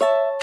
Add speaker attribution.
Speaker 1: you